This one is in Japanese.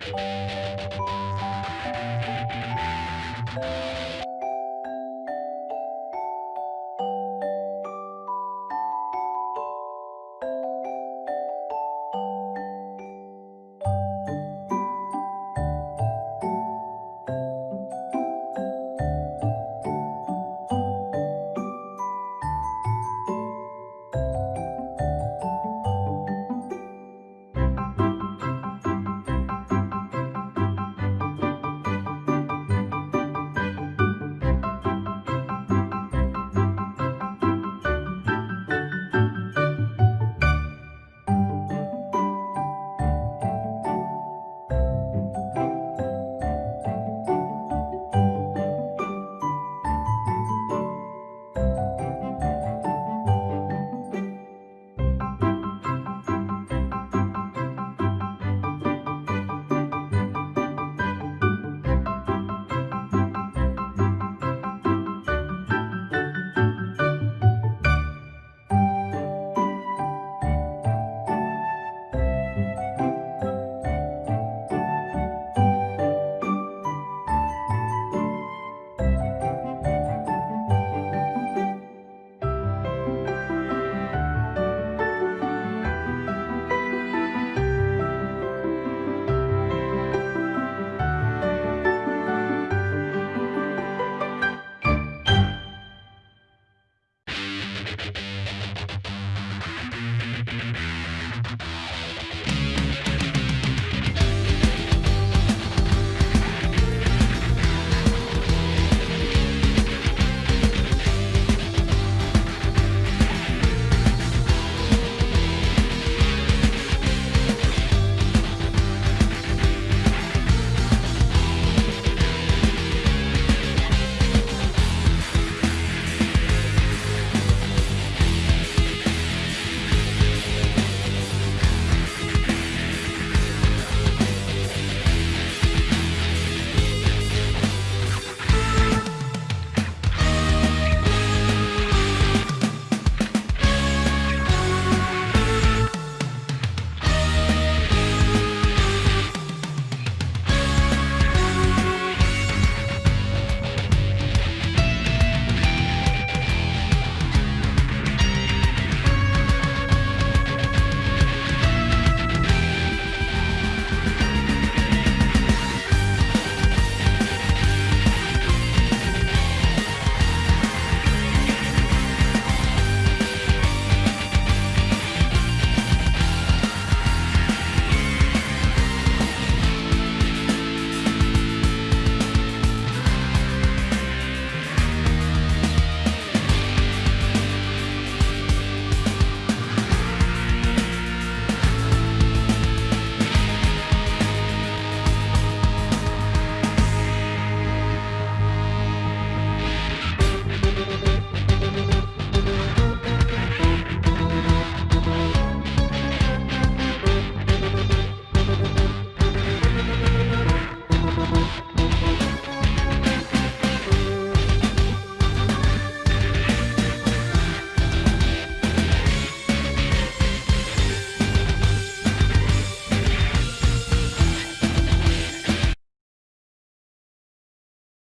you